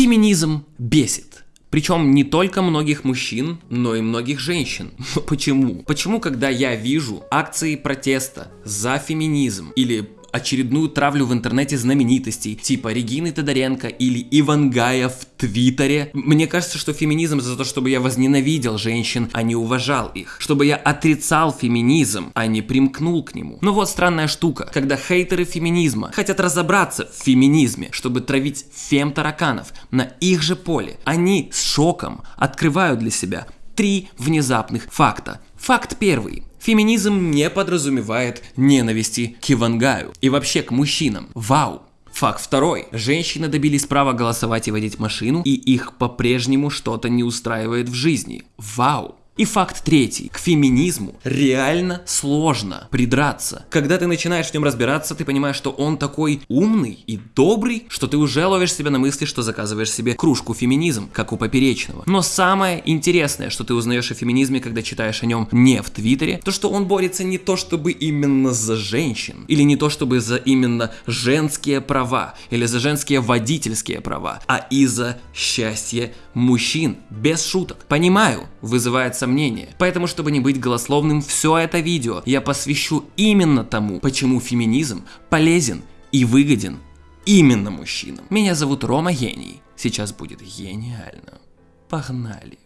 Феминизм бесит. Причем не только многих мужчин, но и многих женщин. Почему? Почему, когда я вижу акции протеста за феминизм или очередную травлю в интернете знаменитостей, типа Регины Тодоренко или Ивангая в Твиттере. Мне кажется, что феминизм за то, чтобы я возненавидел женщин, а не уважал их. Чтобы я отрицал феминизм, а не примкнул к нему. Но вот странная штука, когда хейтеры феминизма хотят разобраться в феминизме, чтобы травить фем-тараканов на их же поле, они с шоком открывают для себя три внезапных факта. Факт первый. Феминизм не подразумевает ненависти к Ивангаю и вообще к мужчинам. Вау! Факт второй. Женщины добились права голосовать и водить машину, и их по-прежнему что-то не устраивает в жизни. Вау! И факт третий. К феминизму реально сложно придраться. Когда ты начинаешь в нем разбираться, ты понимаешь, что он такой умный и добрый, что ты уже ловишь себя на мысли, что заказываешь себе кружку феминизм, как у Поперечного. Но самое интересное, что ты узнаешь о феминизме, когда читаешь о нем не в Твиттере, то что он борется не то чтобы именно за женщин, или не то чтобы за именно женские права, или за женские водительские права, а и за счастье мужчин, без шуток. Понимаю, вызывает сомнения. Поэтому, чтобы не быть голословным, все это видео я посвящу именно тому, почему феминизм полезен и выгоден именно мужчинам. Меня зовут Рома Гений. Сейчас будет гениально. Погнали.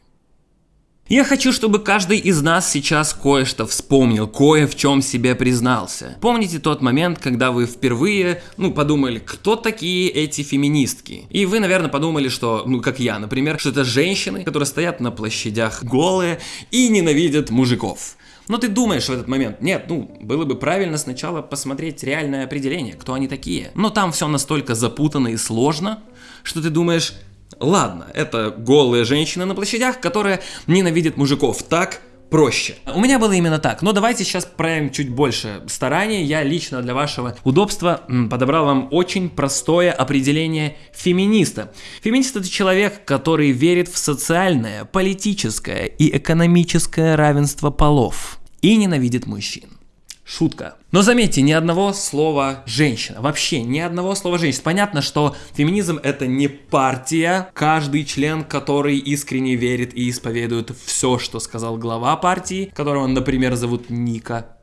Я хочу, чтобы каждый из нас сейчас кое-что вспомнил, кое в чем себе признался. Помните тот момент, когда вы впервые, ну, подумали, кто такие эти феминистки? И вы, наверное, подумали, что, ну, как я, например, что это женщины, которые стоят на площадях голые и ненавидят мужиков. Но ты думаешь в этот момент, нет, ну, было бы правильно сначала посмотреть реальное определение, кто они такие. Но там все настолько запутанно и сложно, что ты думаешь, Ладно, это голые женщины на площадях, которые ненавидят мужиков. Так проще. У меня было именно так, но давайте сейчас проявим чуть больше старания. Я лично для вашего удобства подобрал вам очень простое определение феминиста. Феминист это человек, который верит в социальное, политическое и экономическое равенство полов и ненавидит мужчин. Шутка. Но заметьте, ни одного слова женщина. Вообще ни одного слова женщина. Понятно, что феминизм это не партия. Каждый член, который искренне верит и исповедует все, что сказал глава партии, которого, например, зовут Ника.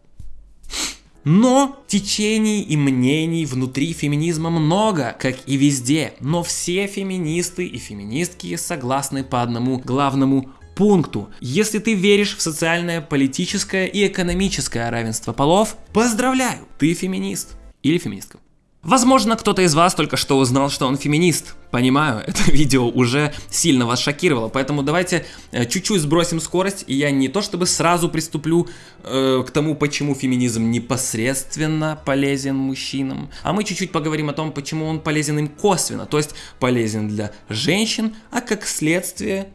Но течений и мнений внутри феминизма много, как и везде. Но все феминисты и феминистки согласны по одному главному пункту. Если ты веришь в социальное, политическое и экономическое равенство полов, поздравляю, ты феминист или феминистка. Возможно, кто-то из вас только что узнал, что он феминист. Понимаю, это видео уже сильно вас шокировало, поэтому давайте э, чуть-чуть сбросим скорость, и я не то чтобы сразу приступлю э, к тому, почему феминизм непосредственно полезен мужчинам, а мы чуть-чуть поговорим о том, почему он полезен им косвенно, то есть полезен для женщин, а как следствие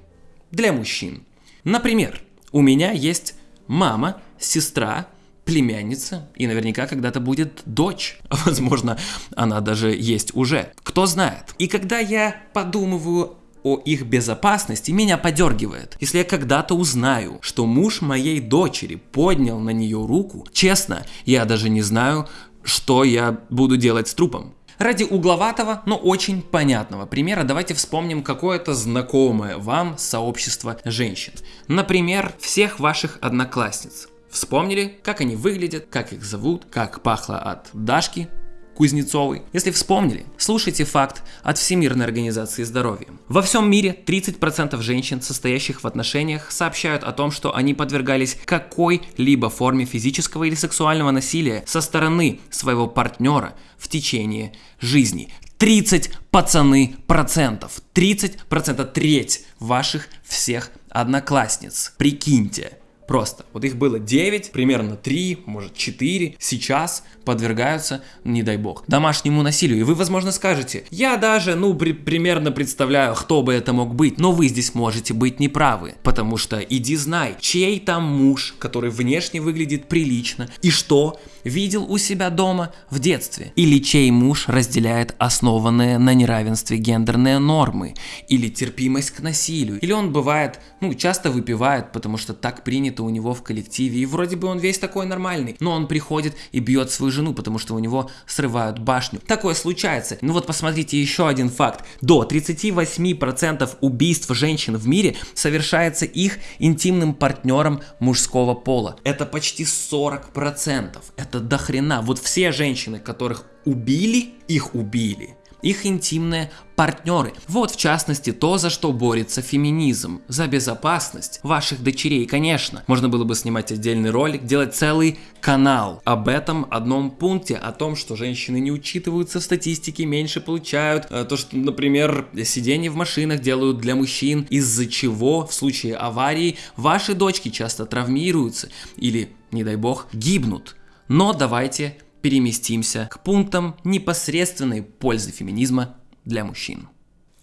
для мужчин. Например, у меня есть мама, сестра, племянница и наверняка когда-то будет дочь. Возможно, она даже есть уже. Кто знает. И когда я подумываю о их безопасности, меня подергивает. Если я когда-то узнаю, что муж моей дочери поднял на нее руку, честно, я даже не знаю, что я буду делать с трупом. Ради угловатого, но очень понятного примера давайте вспомним какое-то знакомое вам сообщество женщин. Например, всех ваших одноклассниц. Вспомнили, как они выглядят, как их зовут, как пахло от Дашки, Кузнецовой. Если вспомнили, слушайте факт от Всемирной организации здоровья. Во всем мире 30% женщин, состоящих в отношениях, сообщают о том, что они подвергались какой-либо форме физического или сексуального насилия со стороны своего партнера в течение жизни. 30 пацаны процентов. 30 процентов, треть ваших всех одноклассниц. Прикиньте. Просто. Вот их было 9, примерно 3, может 4. Сейчас подвергаются, не дай бог, домашнему насилию. И вы, возможно, скажете, я даже, ну, при примерно представляю, кто бы это мог быть. Но вы здесь можете быть неправы. Потому что иди знай, чей там муж, который внешне выглядит прилично, и что видел у себя дома в детстве. Или чей муж разделяет основанные на неравенстве гендерные нормы. Или терпимость к насилию. Или он бывает, ну, часто выпивает, потому что так принято принято у него в коллективе, и вроде бы он весь такой нормальный, но он приходит и бьет свою жену, потому что у него срывают башню. Такое случается. Ну вот посмотрите еще один факт. До 38% убийств женщин в мире совершается их интимным партнером мужского пола. Это почти 40%. Это дохрена. Вот все женщины, которых убили, их убили их интимные партнеры. Вот в частности то, за что борется феминизм. За безопасность ваших дочерей, конечно. Можно было бы снимать отдельный ролик, делать целый канал об этом одном пункте, о том, что женщины не учитываются в статистике, меньше получают. Э, то, что, например, сиденье в машинах делают для мужчин, из-за чего в случае аварии ваши дочки часто травмируются или, не дай бог, гибнут. Но давайте переместимся к пунктам непосредственной пользы феминизма для мужчин.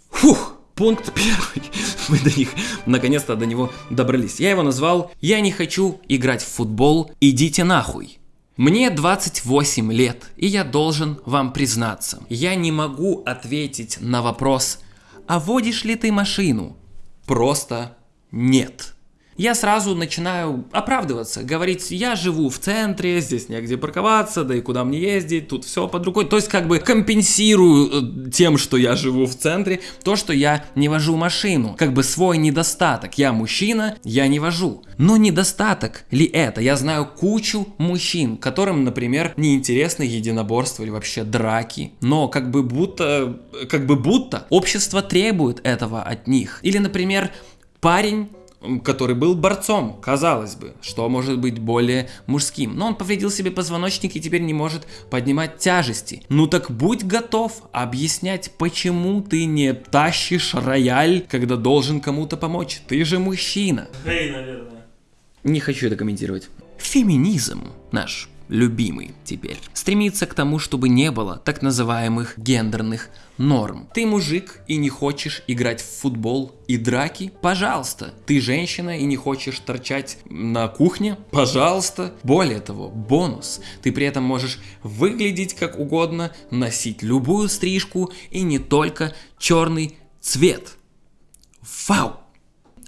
Фух! Пункт первый. Мы до них, наконец-то до него добрались. Я его назвал «Я не хочу играть в футбол, идите нахуй». Мне 28 лет, и я должен вам признаться, я не могу ответить на вопрос «А водишь ли ты машину?» Просто нет я сразу начинаю оправдываться, говорить, я живу в центре, здесь негде парковаться, да и куда мне ездить, тут все под рукой. То есть как бы компенсирую э, тем, что я живу в центре, то, что я не вожу машину. Как бы свой недостаток. Я мужчина, я не вожу. Но недостаток ли это? Я знаю кучу мужчин, которым, например, неинтересны единоборства или вообще драки. Но как бы будто, как бы будто общество требует этого от них. Или, например, парень который был борцом, казалось бы, что может быть более мужским. Но он повредил себе позвоночник и теперь не может поднимать тяжести. Ну так будь готов объяснять, почему ты не тащишь рояль, когда должен кому-то помочь. Ты же мужчина. Эй, наверное. Не хочу это комментировать. Феминизм наш любимый теперь, стремится к тому, чтобы не было так называемых гендерных норм. Ты мужик и не хочешь играть в футбол и драки? Пожалуйста. Ты женщина и не хочешь торчать на кухне? Пожалуйста. Более того, бонус. Ты при этом можешь выглядеть как угодно, носить любую стрижку и не только черный цвет. Вау!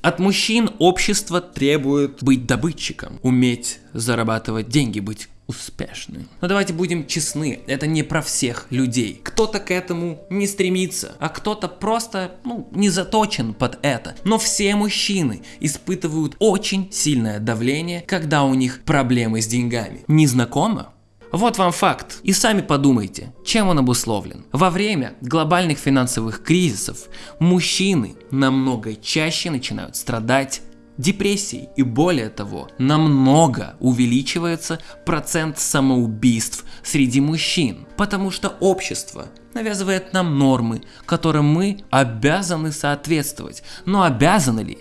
От мужчин общество требует быть добытчиком, уметь зарабатывать деньги, быть успешны. Но давайте будем честны, это не про всех людей. Кто-то к этому не стремится, а кто-то просто, ну, не заточен под это. Но все мужчины испытывают очень сильное давление, когда у них проблемы с деньгами. Не знакомо? Вот вам факт. И сами подумайте, чем он обусловлен. Во время глобальных финансовых кризисов мужчины намного чаще начинают страдать депрессией. И более того, намного увеличивается процент самоубийств среди мужчин. Потому что общество навязывает нам нормы, которым мы обязаны соответствовать. Но обязаны ли?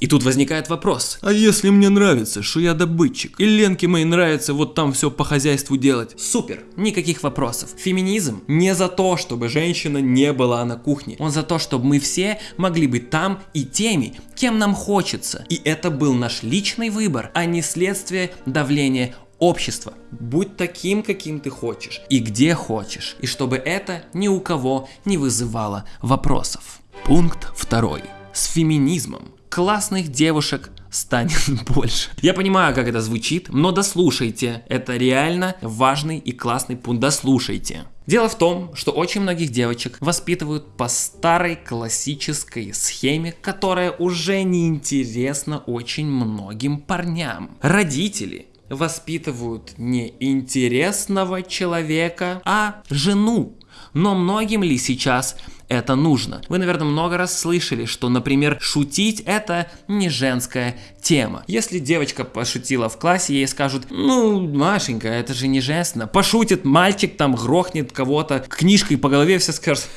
И тут возникает вопрос. А если мне нравится, что я добытчик, и Ленке моей нравится вот там все по хозяйству делать? Супер, никаких вопросов. Феминизм не за то, чтобы женщина не была на кухне. Он за то, чтобы мы все могли быть там и теми, кем нам хочется. И это был наш личный выбор, а не следствие давления общества. Будь таким, каким ты хочешь и где хочешь. И чтобы это ни у кого не вызывало вопросов. Пункт второй. С феминизмом классных девушек станет больше. Я понимаю, как это звучит, но дослушайте. Это реально важный и классный пункт. Дослушайте. Дело в том, что очень многих девочек воспитывают по старой классической схеме, которая уже не интересна очень многим парням. Родители воспитывают не интересного человека, а жену. Но многим ли сейчас это нужно. Вы, наверное, много раз слышали, что, например, шутить это не женская тема. Если девочка пошутила в классе, ей скажут, ну, Машенька, это же не женственно. Пошутит мальчик, там грохнет кого-то книжкой по голове, все скажут,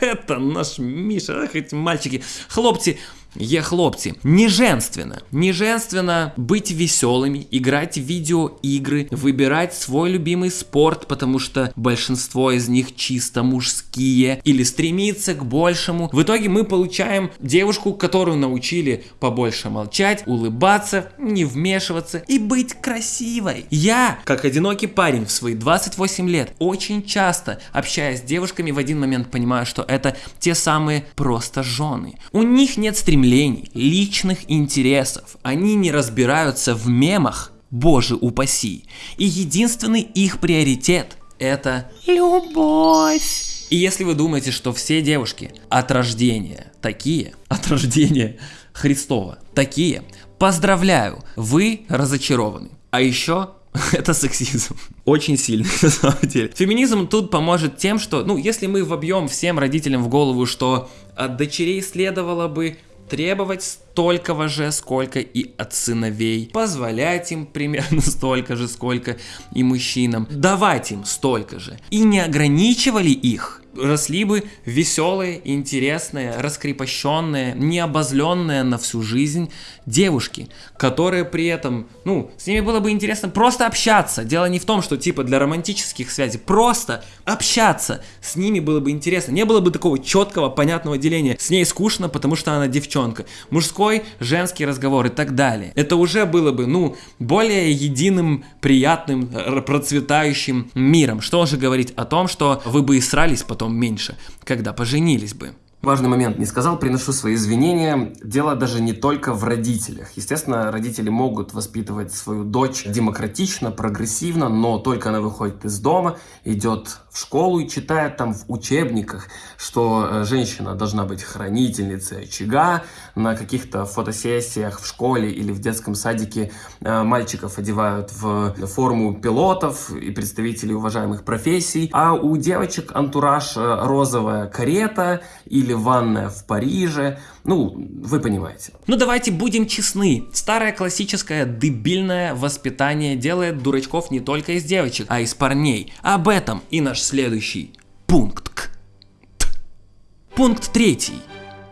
это наш Миша, эти мальчики. Хлопцы, Є хлопці, не женственно. Не женственно быть веселыми, играть в видеоигры, выбирать свой любимый спорт, потому что большинство из них чисто мужские, или стремиться к большему. В итоге мы получаем девушку, которую научили побольше молчать, улыбаться, не вмешиваться и быть красивой. Я, как одинокий парень в свои 28 лет, очень часто, общаясь с девушками, в один момент понимаю, что это те самые просто жены. У них нет стремления стремлений, личных интересов. Они не разбираются в мемах, боже упаси. И единственный их приоритет – это любовь. И если вы думаете, что все девушки от рождения такие, от рождения Христова такие, поздравляю, вы разочарованы. А еще это сексизм. Очень сильный, на самом деле. Феминизм тут поможет тем, что, ну, если мы вобьем всем родителям в голову, что от дочерей следовало бы требовать столько же, сколько и от сыновей, позволять им примерно столько же, сколько и мужчинам, давать им столько же, и не ограничивали их, росли бы веселые, интересные, раскрепощенные, необозленные на всю жизнь девушки, которые при этом, ну, с ними было бы интересно просто общаться. Дело не в том, что типа для романтических связей, просто общаться с ними было бы интересно. Не было бы такого четкого, понятного деления. С ней скучно, потому что она девчонка. Мужской, женский разговор и так далее. Это уже было бы, ну, более единым, приятным, процветающим миром. Что уже говорить о том, что вы бы и срались потом меньше, когда поженились бы. Важный момент не сказал, приношу свои извинения. Дело даже не только в родителях. Естественно, родители могут воспитывать свою дочь демократично, прогрессивно, но только она выходит из дома, идет в школу и читает там в учебниках, что э, женщина должна быть хранительницей очага, на каких-то фотосессиях в школе или в детском садике э, мальчиков одевают в форму пилотов и представителей уважаемых профессий, а у девочек антураж э, розовая карета или ванная в Париже, ну, вы понимаете. Ну давайте будем честны. Старое классическое дебильное воспитание делает дурачков не только из девочек, а из парней. Об этом и наш следующий пункт. Пункт третий.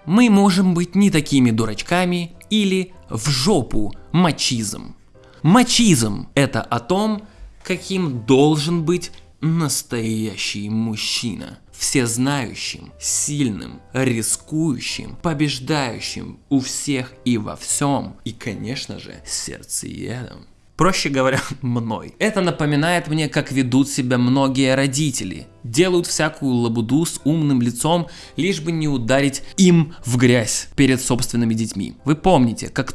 Мы можем быть не такими дурачками или в жопу мачизм. Мачизм – это о том, каким должен быть настоящий мужчина всезнающим, сильным, рискующим, побеждающим у всех и во всем, и, конечно же, сердцеедом. Проще говоря, мной. Это напоминает мне, как ведут себя многие родители. Делают всякую лабуду с умным лицом, лишь бы не ударить им в грязь перед собственными детьми. Вы помните, как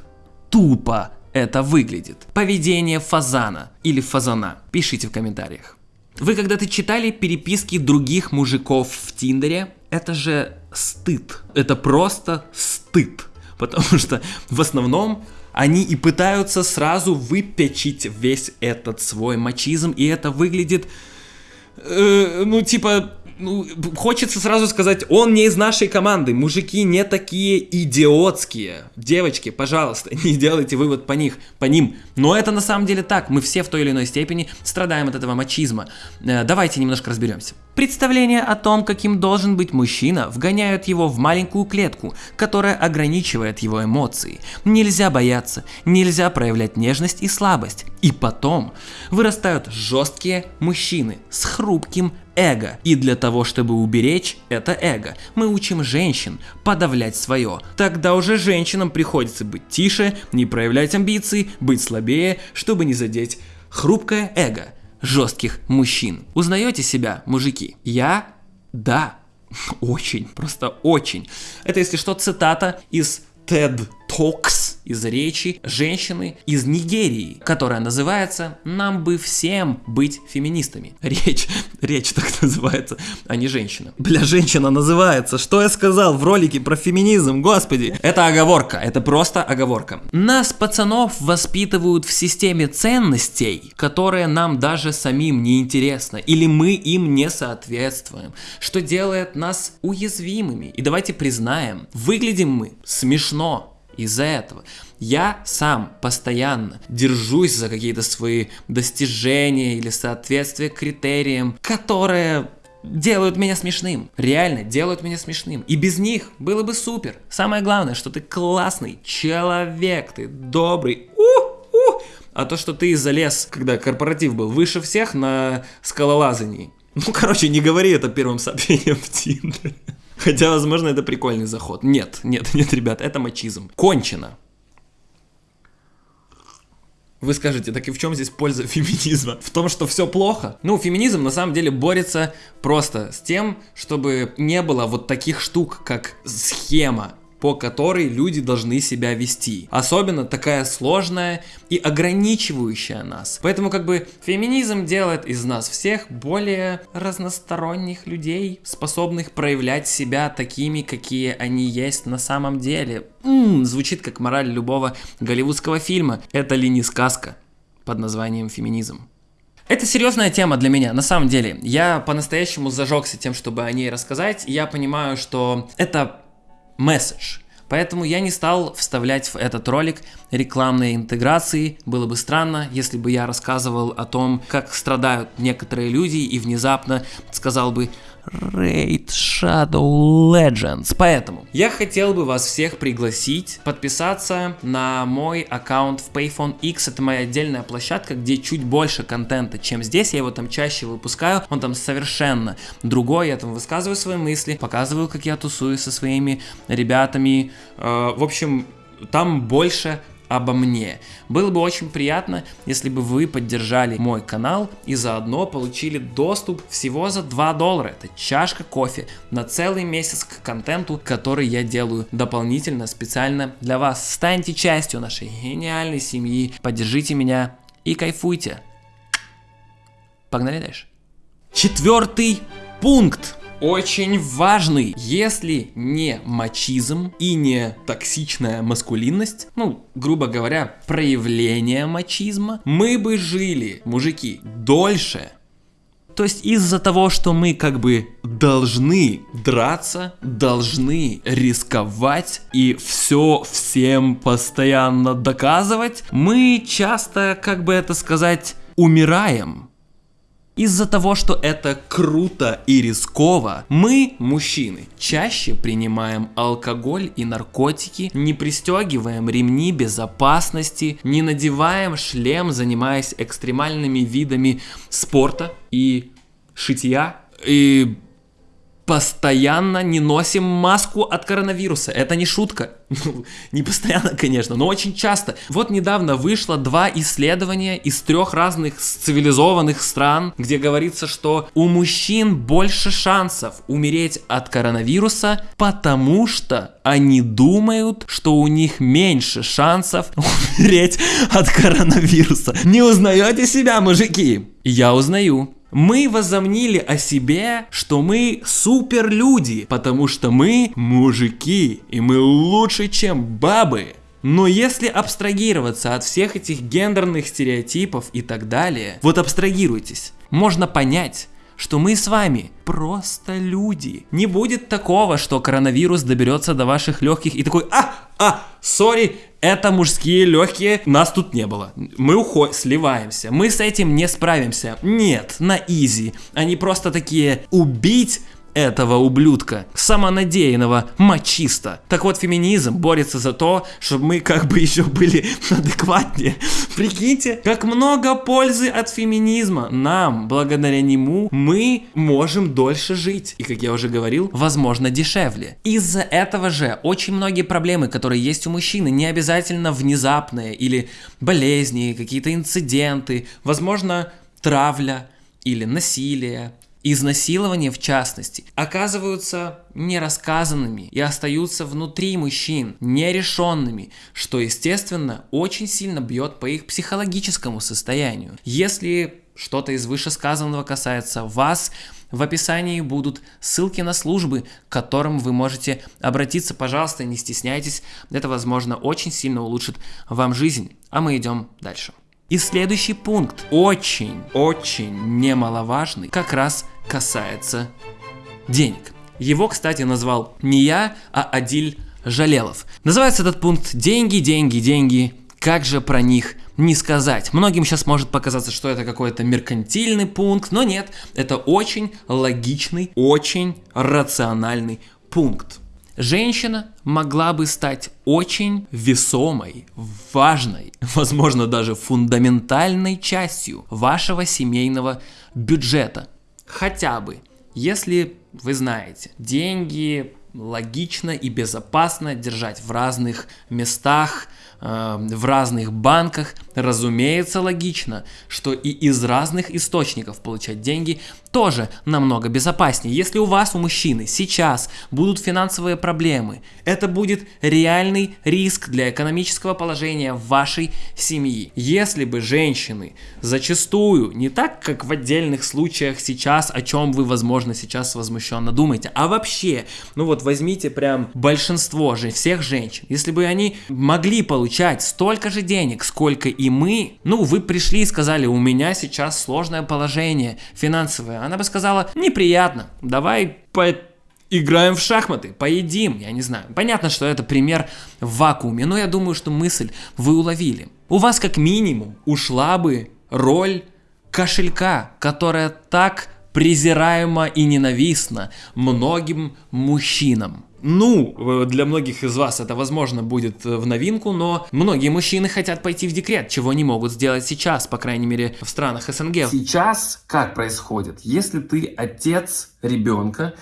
тупо это выглядит. Поведение фазана или фазана. Пишите в комментариях. Вы когда-то читали переписки других мужиков в Тиндере? Это же стыд. Это просто стыд. Потому что в основном они и пытаются сразу выпечить весь этот свой мачизм, и это выглядит, э, ну, типа, ну, хочется сразу сказать, он не из нашей команды. Мужики не такие идиотские. Девочки, пожалуйста, не делайте вывод по них, по ним. Но это на самом деле так. Мы все в той или иной степени страдаем от этого мачизма. Э, давайте немножко разберемся. Представление о том, каким должен быть мужчина, вгоняют его в маленькую клетку, которая ограничивает его эмоции. Нельзя бояться, нельзя проявлять нежность и слабость. И потом вырастают жесткие мужчины с хрупким эго. И для того, чтобы уберечь это эго, мы учим женщин подавлять свое. Тогда уже женщинам приходится быть тише, не проявлять амбиции, быть слабее, чтобы не задеть хрупкое эго жестких мужчин. Узнаете себя, мужики? Я? Да. Очень, просто очень. Это, если что, цитата из TED Talks из речи женщины из Нигерии, которая называется «Нам бы всем быть феминистами». Речь, речь так называется, а не женщина. Бля, женщина называется. Что я сказал в ролике про феминизм, господи? Это оговорка, это просто оговорка. Нас, пацанов, воспитывают в системе ценностей, которые нам даже самим не интересны, или мы им не соответствуем, что делает нас уязвимыми. И давайте признаем, выглядим мы смешно, из-за этого. Я сам постоянно держусь за какие-то свои достижения или соответствие критериям, которые делают меня смешным. Реально делают меня смешным. И без них было бы супер. Самое главное, что ты классный человек, ты добрый. У, у. А то, что ты залез, когда корпоратив был, выше всех на скалолазании. Ну, короче, не говори это первым сообщением в Тиндере. Хотя, возможно, это прикольный заход. Нет, нет, нет, ребят, это мачизм. Кончено. Вы скажете, так и в чем здесь польза феминизма? В том, что все плохо? Ну, феминизм на самом деле борется просто с тем, чтобы не было вот таких штук, как схема по которой люди должны себя вести. Особенно такая сложная и ограничивающая нас. Поэтому как бы феминизм делает из нас всех более разносторонних людей, способных проявлять себя такими, какие они есть на самом деле. М-м, звучит как мораль любого голливудского фильма. Это ли не сказка под названием феминизм? Это серьезная тема для меня, на самом деле. Я по-настоящему зажегся тем, чтобы о ней рассказать. Я понимаю, что это месседж. Поэтому я не стал вставлять в этот ролик рекламные интеграции. Было бы странно, если бы я рассказывал о том, как страдают некоторые люди и внезапно сказал бы Raid Shadow Legends. Поэтому я хотел бы вас всех пригласить подписаться на мой аккаунт в Payphone X. Это моя отдельная площадка, где чуть больше контента, чем здесь. Я его там чаще выпускаю. Он там совершенно другой. Я там высказываю свои мысли, показываю, как я тусую со своими ребятами. Э, в общем, там больше обо мне. Было бы очень приятно, если бы вы поддержали мой канал и заодно получили доступ всего за 2 доллара. Это чашка кофе на целый месяц к контенту, который я делаю дополнительно, специально для вас. Станьте частью нашей гениальной семьи, поддержите меня и кайфуйте. Погнали дальше. Четвертый пункт очень важный. Если не мачизм и не токсичная маскулинность, ну, грубо говоря, проявление мачизма, мы бы жили, мужики, дольше. То есть из-за того, что мы как бы должны драться, должны рисковать и все всем постоянно доказывать, мы часто, как бы это сказать, умираем. Из-за того, что это круто и рисково, мы, мужчины, чаще принимаем алкоголь и наркотики, не пристегиваем ремни безопасности, не надеваем шлем, занимаясь экстремальными видами спорта и шитья, и постоянно не носим маску от коронавируса. Это не шутка. Не постоянно, конечно, но очень часто. Вот недавно вышло два исследования из трех разных цивилизованных стран, где говорится, что у мужчин больше шансов умереть от коронавируса, потому что они думают, что у них меньше шансов умереть от коронавируса. Не узнаете себя, мужики? Я узнаю мы возомнили о себе, что мы суперлюди, потому что мы мужики, и мы лучше, чем бабы. Но если абстрагироваться от всех этих гендерных стереотипов и так далее, вот абстрагируйтесь, можно понять, что мы с вами просто люди. Не будет такого, что коронавирус доберется до ваших легких и такой, а, а, сори, это мужские легкие, нас тут не было. Мы уходим, сливаемся, мы с этим не справимся. Нет, на изи. Они просто такие, убить этого ублюдка, самонадеянного мачиста. Так вот, феминизм борется за то, чтобы мы как бы еще были адекватнее. Прикиньте, как много пользы от феминизма. Нам, благодаря нему, мы можем дольше жить. И, как я уже говорил, возможно, дешевле. Из-за этого же очень многие проблемы, которые есть у мужчины, не обязательно внезапные или болезни, какие-то инциденты, возможно, травля или насилие, изнасилования в частности, оказываются нерассказанными и остаются внутри мужчин, нерешенными, что, естественно, очень сильно бьет по их психологическому состоянию. Если что-то из вышесказанного касается вас, в описании будут ссылки на службы, к которым вы можете обратиться. Пожалуйста, не стесняйтесь. Это, возможно, очень сильно улучшит вам жизнь. А мы идем дальше. И следующий пункт, очень-очень немаловажный, как раз касается денег. Его, кстати, назвал не я, а Адиль Жалелов. Называется этот пункт «Деньги, деньги, деньги». Как же про них не сказать. Многим сейчас может показаться, что это какой-то меркантильный пункт, но нет, это очень логичный, очень рациональный пункт женщина могла бы стать очень весомой, важной, возможно даже фундаментальной частью вашего семейного бюджета. Хотя бы, если вы знаете, деньги логично и безопасно держать в разных местах, э, в разных банках. Разумеется, логично, что и из разных источников получать деньги тоже намного безопаснее. Если у вас, у мужчины, сейчас будут финансовые проблемы, это будет реальный риск для экономического положения вашей семьи. Если бы женщины зачастую, не так, как в отдельных случаях сейчас, о чем вы, возможно, сейчас возмущенно думаете, а вообще, ну вот возьмите прям большинство же, всех женщин, если бы они могли получать столько же денег, сколько и мы, ну вы пришли и сказали, у меня сейчас сложное положение финансовое, она бы сказала, неприятно, давай по играем в шахматы, поедим, я не знаю. Понятно, что это пример в вакууме, но я думаю, что мысль вы уловили. У вас как минимум ушла бы роль кошелька, которая так презираема и ненавистна многим мужчинам. Ну, для многих из вас это, возможно, будет в новинку, но многие мужчины хотят пойти в декрет, чего не могут сделать сейчас, по крайней мере, в странах СНГ. Сейчас как происходит? Если ты отец ребенка,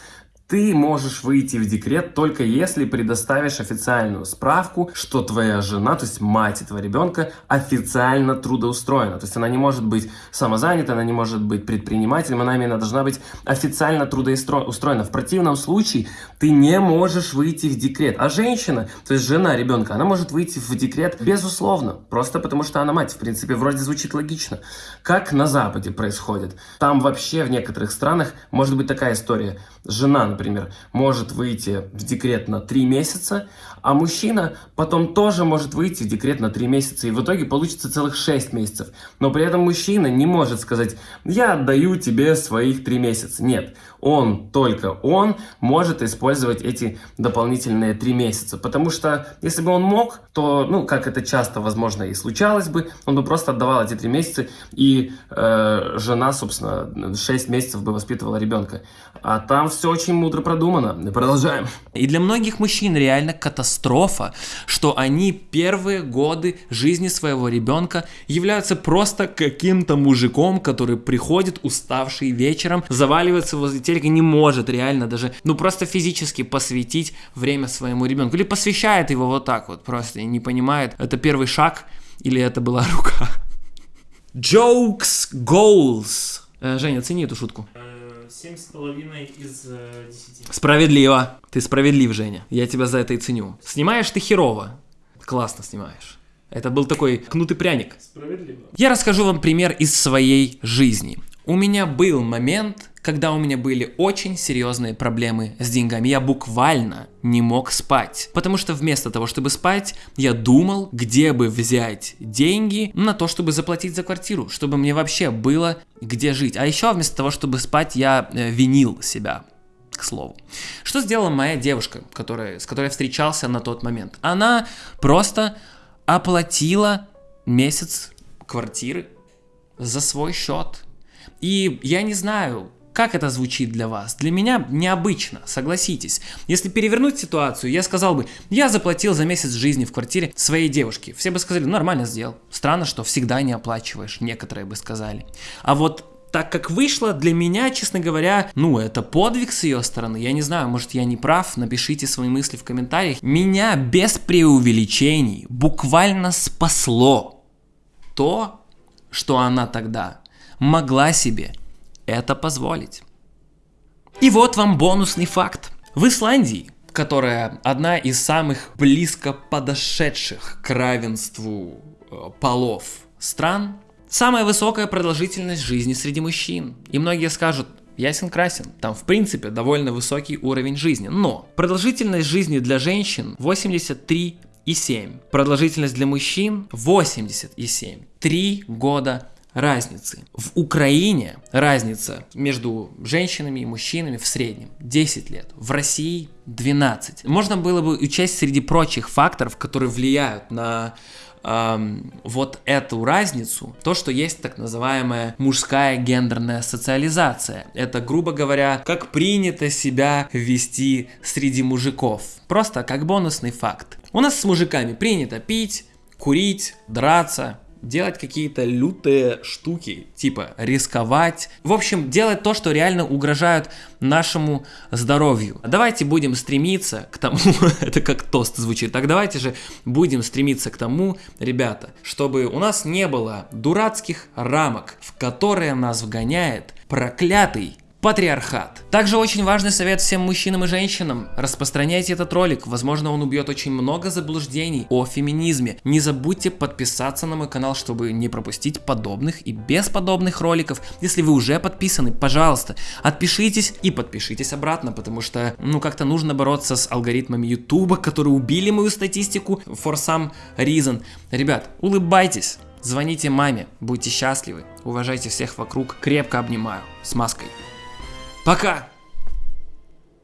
ты можешь выйти в декрет только если предоставишь официальную справку, что твоя жена, то есть мать этого ребенка, официально трудоустроена. То есть она не может быть самозанята, она не может быть предпринимателем, она именно должна быть официально трудоустроена. В противном случае ты не можешь выйти в декрет. А женщина, то есть жена ребенка, она может выйти в декрет безусловно, просто потому что она мать. В принципе, вроде звучит логично. Как на Западе происходит? Там вообще в некоторых странах может быть такая история. Жена, например, может выйти в декрет на 3 месяца, а мужчина потом тоже может выйти в декрет на 3 месяца, и в итоге получится целых 6 месяцев. Но при этом мужчина не может сказать, я отдаю тебе своих 3 месяца. Нет, он, только он может использовать эти дополнительные 3 месяца. Потому что если бы он мог, то, ну, как это часто, возможно, и случалось бы, он бы просто отдавал эти 3 месяца, и э, жена, собственно, 6 месяцев бы воспитывала ребенка. А там все очень мудро продумано. Продолжаем. И для многих мужчин реально катастрофа катастрофа, что они первые годы жизни своего ребенка являются просто каким-то мужиком, который приходит уставший вечером, заваливается возле телека, не может реально даже, ну просто физически посвятить время своему ребенку. Или посвящает его вот так вот просто и не понимает, это первый шаг или это была рука. Jokes, goals. Э, Женя, оцени эту шутку. Семь с половиной из э, десяти. Справедливо. Ты справедлив, Женя. Я тебя за это и ценю. Снимаешь ты херово. Классно снимаешь. Это был такой кнутый пряник. Справедливо. Я расскажу вам пример из своей жизни. У меня был момент, когда у меня были очень серьезные проблемы с деньгами. Я буквально не мог спать. Потому что вместо того, чтобы спать, я думал, где бы взять деньги на то, чтобы заплатить за квартиру, чтобы мне вообще было где жить. А еще вместо того, чтобы спать, я э, винил себя к слову. Что сделала моя девушка, которая, с которой я встречался на тот момент? Она просто оплатила месяц квартиры за свой счет. И я не знаю, как это звучит для вас? Для меня необычно, согласитесь. Если перевернуть ситуацию, я сказал бы, я заплатил за месяц жизни в квартире своей девушки. Все бы сказали, нормально сделал. Странно, что всегда не оплачиваешь, некоторые бы сказали. А вот так как вышло, для меня, честно говоря, ну, это подвиг с ее стороны. Я не знаю, может, я не прав, напишите свои мысли в комментариях. Меня без преувеличений буквально спасло то, что она тогда могла себе это позволить. И вот вам бонусный факт. В Исландии, которая одна из самых близко подошедших к равенству э, полов стран, самая высокая продолжительность жизни среди мужчин. И многие скажут, ясен красен, там в принципе довольно высокий уровень жизни. Но продолжительность жизни для женщин 83,7. Продолжительность для мужчин 87. Три года разницы. В Украине разница между женщинами и мужчинами в среднем 10 лет, в России 12. Можно было бы учесть среди прочих факторов, которые влияют на эм, вот эту разницу, то, что есть так называемая мужская гендерная социализация. Это, грубо говоря, как принято себя вести среди мужиков. Просто как бонусный факт. У нас с мужиками принято пить, курить, драться, делать какие-то лютые штуки, типа рисковать. В общем, делать то, что реально угрожает нашему здоровью. Давайте будем стремиться к тому, это как тост звучит, так давайте же будем стремиться к тому, ребята, чтобы у нас не было дурацких рамок, в которые нас вгоняет проклятый патриархат. Также очень важный совет всем мужчинам и женщинам. Распространяйте этот ролик, возможно он убьет очень много заблуждений о феминизме. Не забудьте подписаться на мой канал, чтобы не пропустить подобных и бесподобных роликов. Если вы уже подписаны, пожалуйста, отпишитесь и подпишитесь обратно, потому что, ну, как-то нужно бороться с алгоритмами YouTube, которые убили мою статистику for some reason. Ребят, улыбайтесь. Звоните маме, будьте счастливы, уважайте всех вокруг, крепко обнимаю, с маской. Пока!